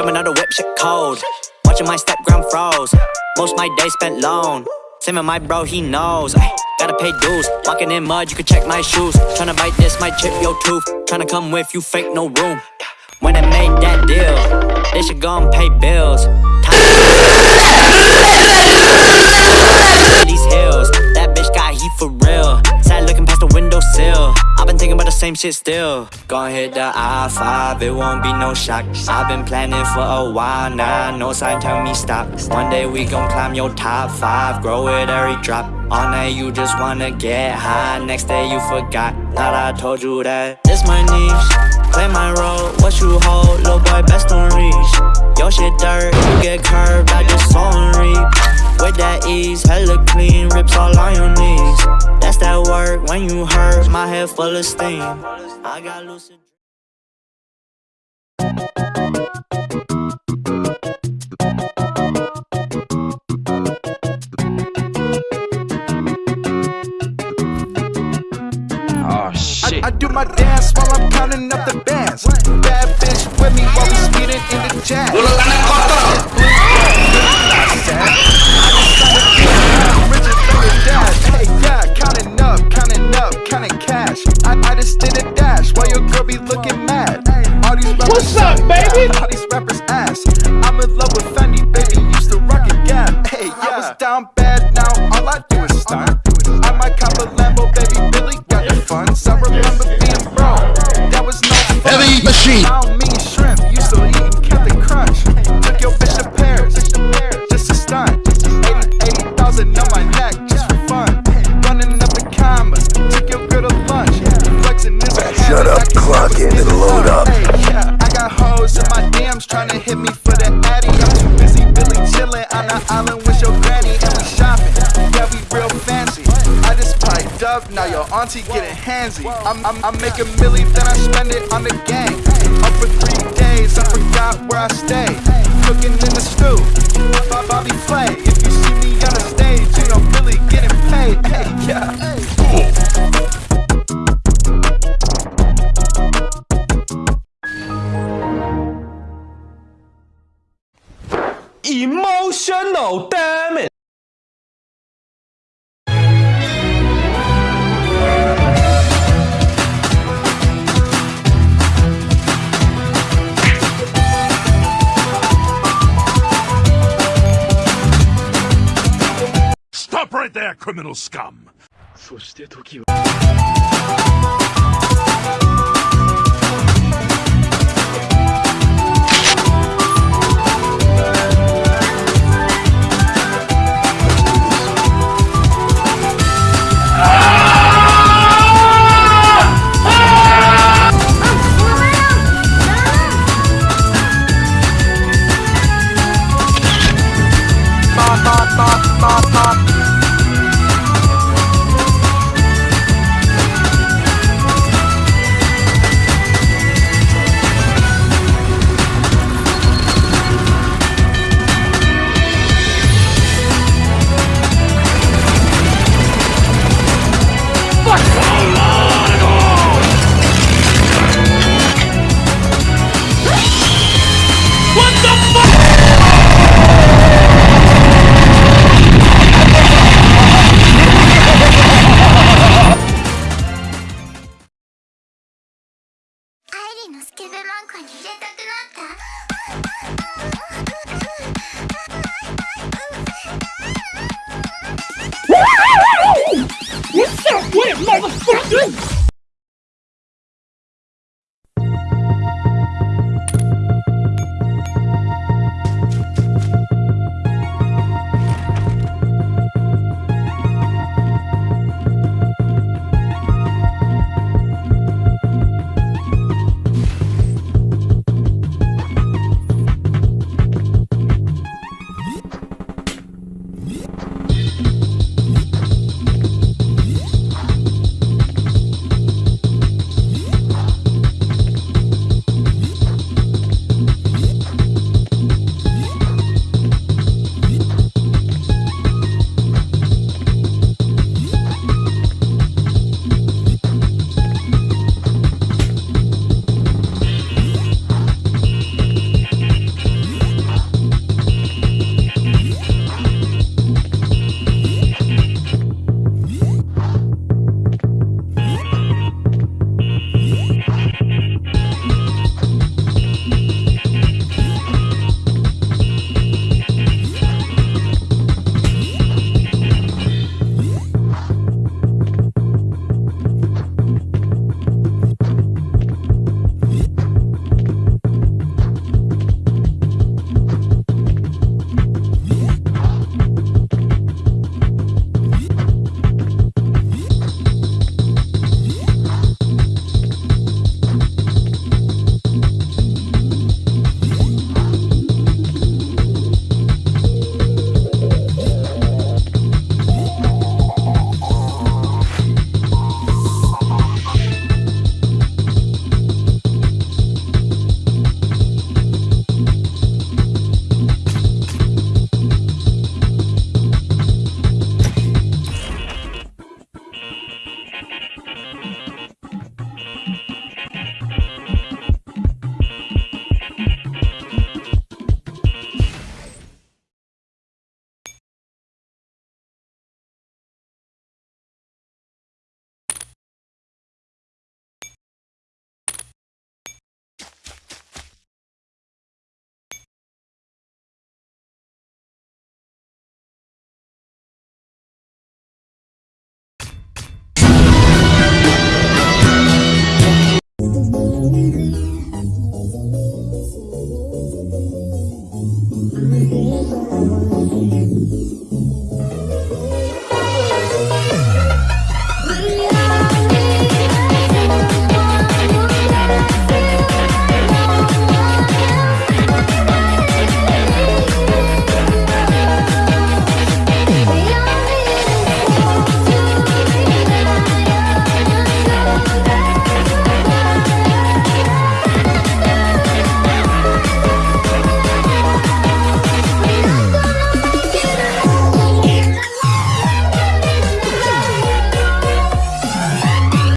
Jumping out the whip, shit cold. Watching my step ground froze. Most my day spent alone. Same with my bro, he knows. Ay, gotta pay dues. Walking in mud, you can check my shoes. Tryna bite this, might chip your tooth. Tryna come with you, fake no room. When I made that deal, they should go and pay bills. These hills, that bitch got heat for real. Sad looking past the windowsill. Thinking about the same shit still. Gonna hit the I-5, it won't be no shock. I've been planning for a while now, no sign tell me stop. One day we gon' climb your top five, grow it every drop. All night you just wanna get high, next day you forgot. Thought I told you that. This my niche, play my role, what you hold, little boy best don't reach. Yo shit dirt, you get curved, I just saw and reap. With that ease, hella clean, rips all on your knees. That's that work when you hurt, my head full of steam. I got lucid. Oh shit. I, I do my dance while I'm counting up the bands. Bad bitch with me while we speeding in the jazz. I'm in love with Fendi, baby. Used to rock a gap. Hey, yeah. I was down bad, now all I do is stunt. I might cop a Lambo, baby. Billy got the funds. I remember being broke. That was no fun. Heavy machine. Now your auntie getting handsy. I'm, I'm, I'm making milli, then I spend it on the gang. Up for three days, I forgot where I stay. Cooking in the stew, Bob- Bobby Flay. If you see criminal scum! のスケベマンコに入れたくなった What's up with it, motherfucker?